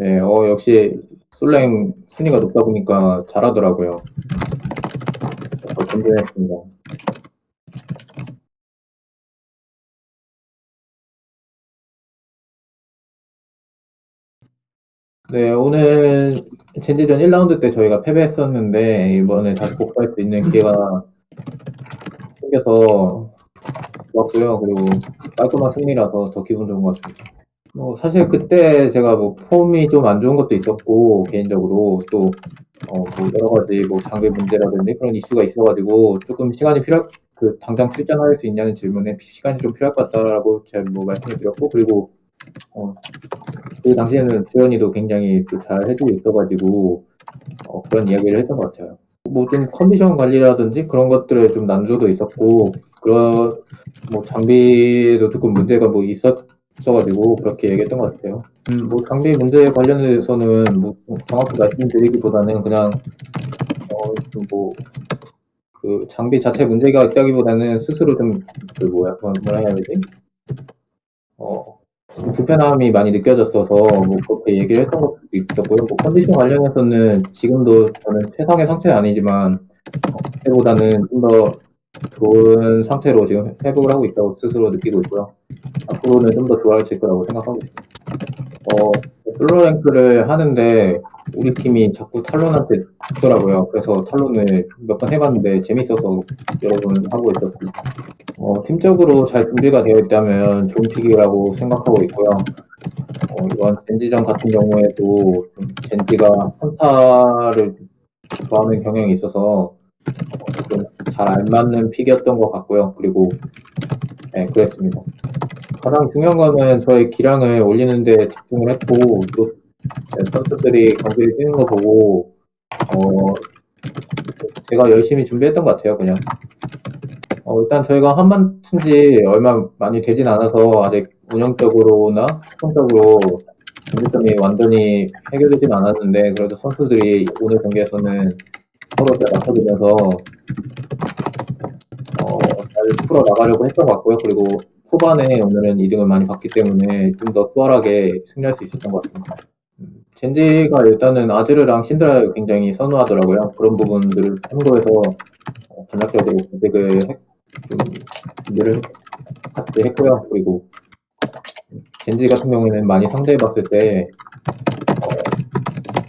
네, 어, 역시 솔랭 순위가 높다 보니까 잘하더라고요. 더 든든했습니다. 네, 오늘 젠지전 1라운드 때 저희가 패배했었는데 이번에 다시 복구할 수 있는 기회가 생겨서 좋았고요. 그리고 깔끔한 승리라서 더 기분 좋은 것 같습니다. 뭐 사실 그때 제가 뭐 폼이 좀 안 좋은 것도 있었고 개인적으로 또 어, 뭐 여러 가지 뭐 장비 문제라든지 그런 이슈가 있어가지고 조금 시간이 필요 그 당장 출전할 수 있냐는 질문에 시간이 좀 필요할 것 같다라고 제가 뭐 말씀을 드렸고 그리고 어, 그 당시에는 주연이도 굉장히 또 잘 해주고 있어가지고 어, 그런 이야기를 했던 것 같아요. 뭐 좀 컨디션 관리라든지 그런 것들에 좀 난조도 있었고 그런 뭐 장비도 조금 문제가 뭐 있었 어가지고 그렇게 얘기했던 것 같아요. 음, 뭐 장비 문제 관련해서는 뭐 정확히 말씀드리기보다는 그냥 어뭐 그 장비 자체 문제가 있다기보다는 스스로 좀그 뭐야 뭐라 해야 되지? 어 불편함이 많이 느껴졌어서 뭐 그렇게 얘기를 했던 것도 있었고요. 뭐 컨디션 관련해서는 지금도 저는 최상의 상태는 아니지만 어, 그때보다는 좀더 좋은 상태로 지금 회복을 하고 있다고 스스로 느끼고 있고요. 앞으로는 좀 더 좋아질 거라고 생각하고 있습니다. 어, 솔로 랭크를 하는데 우리 팀이 자꾸 탈론한테 죽더라고요. 그래서 탈론을 몇 번 해봤는데 재밌어서 여러 번 하고 있었습니다. 어, 팀적으로 잘 준비가 되어 있다면 좋은 픽이라고 생각하고 있고요. 어, 이번 젠지전 같은 경우에도 젠지가 한타를 좋아하는 경향이 있어서 어, 잘 알맞는 픽이었던 것 같고요. 그리고 네, 그랬습니다. 가장 중요한 거는 저의 기량을 올리는데 집중을 했고 또 선수들이 경기를 뛰는 거 보고 어, 제가 열심히 준비했던 것 같아요. 그냥 어, 일단 저희가 한번 튼지 얼마 많이 되진 않아서 아직 운영적으로나 수평적으로 문제점이 완전히 해결되진 않았는데 그래도 선수들이 오늘 경기에서는 서로 잘 맞춰주면서 어, 잘 풀어 나가려고 했던 것 같고요. 그리고 초반에 오늘은 2등을 많이 봤기 때문에 좀 더 수월하게 승리할 수 있었던 것 같습니다. 음, 젠지가 일단은 아즈르랑 신드라를 굉장히 선호하더라고요. 그런 부분들을 참고해서 어, 전략적으로 공백을 좀 준비를 같이 했고요. 그리고 젠지 같은 경우에는 많이 상대해봤을 때 어,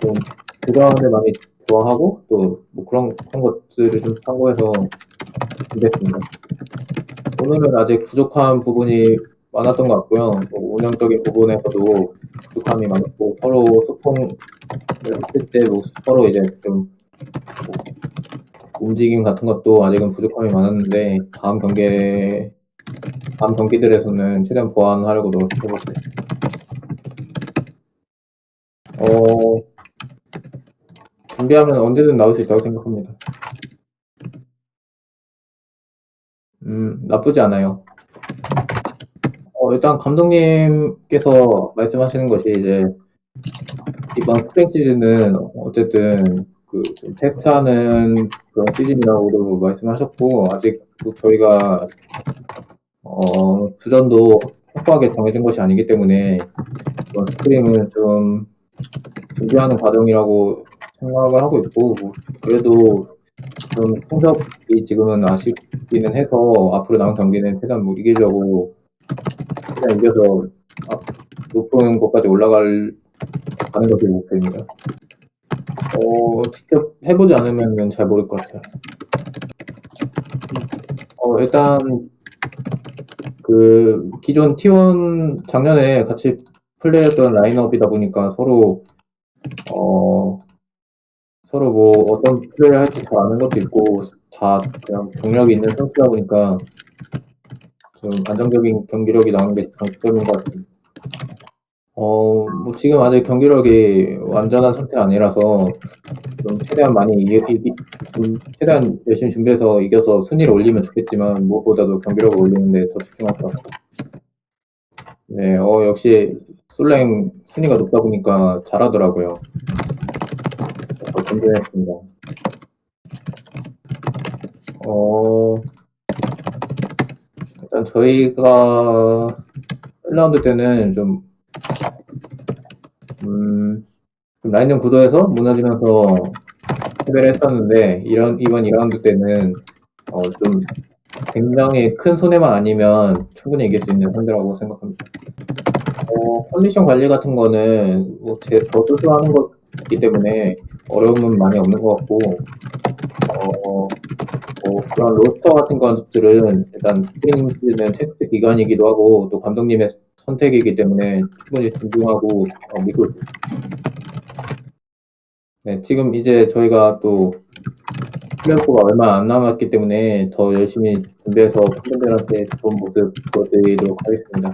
좀 그전을 많이 좋아하고 또 뭐 그런 그런 것들을 좀 참고해서 준비했습니다. 오늘은 아직 부족한 부분이 많았던 것 같고요. 뭐 운영적인 부분에서도 부족함이 많았고 서로 소통을 했을 때 뭐 서로 이제 좀 뭐 움직임 같은 것도 아직은 부족함이 많았는데 다음 경기 다음 경기들에서는 최대한 보완하려고 노력해볼게요. 어, 준비하면 언제든 나올 수 있다고 생각합니다. 음, 나쁘지 않아요. 어, 일단 감독님께서 말씀하시는 것이 이제 이번 스프링 시즌은 어쨌든 그좀 테스트하는 그런 시즌이라고도 말씀하셨고 아직 저희가 어, 주전도 확고하게 정해진 것이 아니기 때문에 이번 스프링은 좀 준비하는 과정이라고 생각을 하고 있고 뭐 그래도 좀 성적이 지금은 아쉽기는 해서 앞으로 남은 경기는 최대한 못 이기려고 최대한 이겨서 높은 곳까지 올라갈 가는 것이 목표입니다. 어, 직접 해보지 않으면 잘 모를 것 같아요. 어, 일단, 그, 기존 T1 작년에 같이 플레이했던 라인업이다 보니까 서로, 어, 서로 뭐 어떤 플레이를 할지 잘 아는 것도 있고, 다 그냥 경력이 있는 선수다 보니까 좀 안정적인 경기력이 나오는 게 장점인 것 같습니다. 어, 뭐 지금 아직 경기력이 완전한 상태는 아니라서 좀 최대한 많이 이기, 이기 좀 최대한 열심히 준비해서 이겨서 순위를 올리면 좋겠지만 무엇보다도 경기력을 올리는데 더 집중할 것 같아요. 네, 어, 역시 솔랭 순위가 높다 보니까 잘하더라고요. 더 든든했습니다. 어, 일단 저희가 1라운드 때는 좀 음. 좀 라인전 구도에서 무너지면서 패배를 했었는데 이런 이번 2라운드 때는 어 좀 굉장히 큰 손해만 아니면 충분히 이길 수 있는 상대라고 생각합니다. 어 컨디션 관리 같은 거는 뭐제저 스스로 하는 거기 때문에 어려움은 많이 없는 것 같고 어 뭐 그런 로스터 같은 것들은 일단 스프링 시즌은 테스트 기간이기도 하고 또 감독님의 선택이기 때문에 충분히 존중하고 어 믿고. 네. 지금 이제 저희가 또 플레이오프가 얼마 안 남았기 때문에 더 열심히 준비해서 팬분들한테 좋은 모습 보여드리도록 하겠습니다.